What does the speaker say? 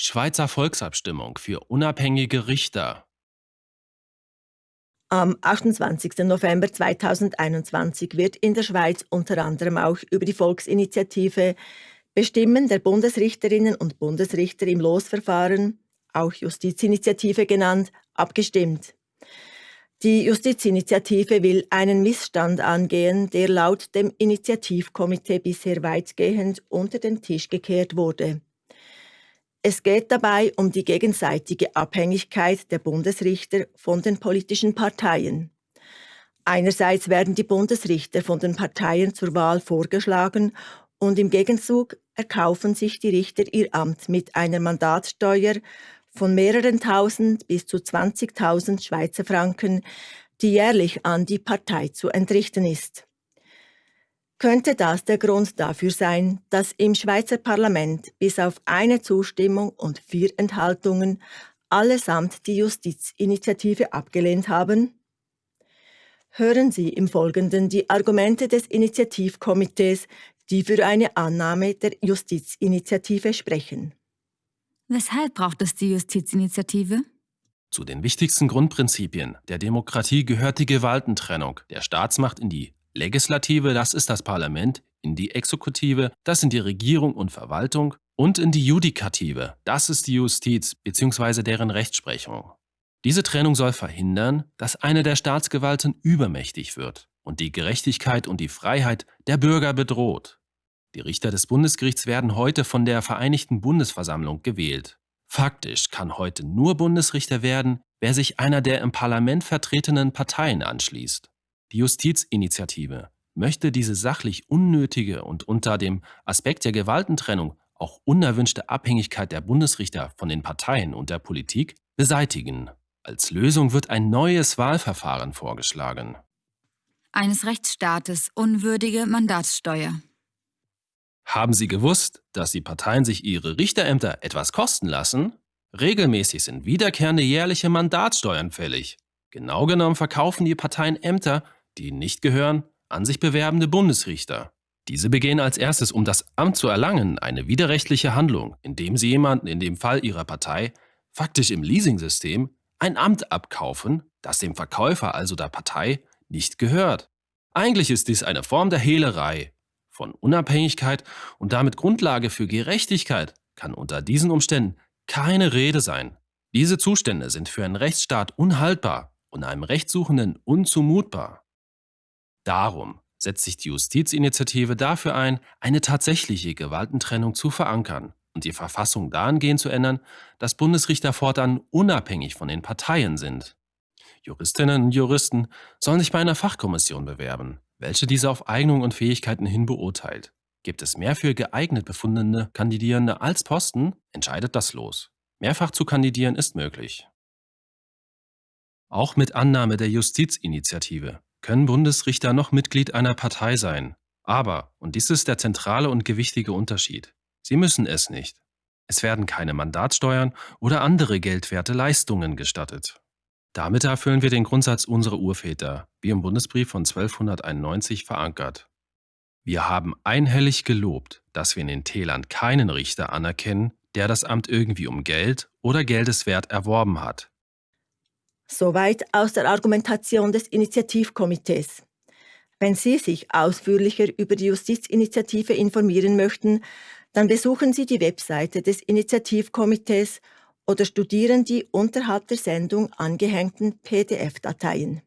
Schweizer Volksabstimmung für unabhängige Richter. Am 28. November 2021 wird in der Schweiz unter anderem auch über die Volksinitiative Bestimmen der Bundesrichterinnen und Bundesrichter im Losverfahren, auch Justizinitiative genannt, abgestimmt. Die Justizinitiative will einen Missstand angehen, der laut dem Initiativkomitee bisher weitgehend unter den Tisch gekehrt wurde. Es geht dabei um die gegenseitige Abhängigkeit der Bundesrichter von den politischen Parteien. Einerseits werden die Bundesrichter von den Parteien zur Wahl vorgeschlagen und im Gegenzug erkaufen sich die Richter ihr Amt mit einer Mandatssteuer von mehreren tausend bis zu 20.000 Schweizer Franken, die jährlich an die Partei zu entrichten ist. Könnte das der Grund dafür sein, dass im Schweizer Parlament bis auf eine Zustimmung und vier Enthaltungen allesamt die Justizinitiative abgelehnt haben? Hören Sie im Folgenden die Argumente des Initiativkomitees, die für eine Annahme der Justizinitiative sprechen. Weshalb braucht es die Justizinitiative? Zu den wichtigsten Grundprinzipien der Demokratie gehört die Gewaltentrennung der Staatsmacht in die Legislative, das ist das Parlament, in die Exekutive, das sind die Regierung und Verwaltung, und in die Judikative, das ist die Justiz bzw. deren Rechtsprechung. Diese Trennung soll verhindern, dass eine der Staatsgewalten übermächtig wird und die Gerechtigkeit und die Freiheit der Bürger bedroht. Die Richter des Bundesgerichts werden heute von der Vereinigten Bundesversammlung gewählt. Faktisch kann heute nur Bundesrichter werden, wer sich einer der im Parlament vertretenen Parteien anschließt. Die Justizinitiative möchte diese sachlich unnötige und unter dem Aspekt der Gewaltentrennung auch unerwünschte Abhängigkeit der Bundesrichter von den Parteien und der Politik beseitigen. Als Lösung wird ein neues Wahlverfahren vorgeschlagen. Eines Rechtsstaates unwürdige Mandatssteuer. Haben Sie gewusst, dass die Parteien sich ihre Richterämter etwas kosten lassen? Regelmäßig sind wiederkehrende jährliche Mandatssteuern fällig. Genau genommen verkaufen die Parteien Ämter, die nicht gehören, an sich bewerbende Bundesrichter. Diese begehen als erstes, um das Amt zu erlangen, eine widerrechtliche Handlung, indem sie jemanden, in dem Fall ihrer Partei, faktisch im Leasingsystem, ein Amt abkaufen, das dem Verkäufer, also der Partei, nicht gehört. Eigentlich ist dies eine Form der Hehlerei, von Unabhängigkeit und damit Grundlage für Gerechtigkeit kann unter diesen Umständen keine Rede sein. Diese Zustände sind für einen Rechtsstaat unhaltbar und einem Rechtssuchenden unzumutbar. Darum setzt sich die Justizinitiative dafür ein, eine tatsächliche Gewaltentrennung zu verankern und die Verfassung dahingehend zu ändern, dass Bundesrichter fortan unabhängig von den Parteien sind. Juristinnen und Juristen sollen sich bei einer Fachkommission bewerben, welche diese auf Eignung und Fähigkeiten hin beurteilt. Gibt es mehr für geeignet befundene Kandidierende als Posten, entscheidet das Los. Mehrfach zu kandidieren ist möglich. Auch mit Annahme der Justizinitiative können Bundesrichter noch Mitglied einer Partei sein. Aber, und dies ist der zentrale und gewichtige Unterschied, sie müssen es nicht. Es werden keine Mandatssteuern oder andere geldwerte Leistungen gestattet. Damit erfüllen wir den Grundsatz unserer Urväter, wie im Bundesbrief von 1291 verankert. Wir haben einhellig gelobt, dass wir in den Tälern keinen Richter anerkennen, der das Amt irgendwie um Geld oder Geldeswert erworben hat. Soweit aus der Argumentation des Initiativkomitees. Wenn Sie sich ausführlicher über die Justizinitiative informieren möchten, dann besuchen Sie die Webseite des Initiativkomitees oder studieren die unterhalb der Sendung angehängten PDF-Dateien.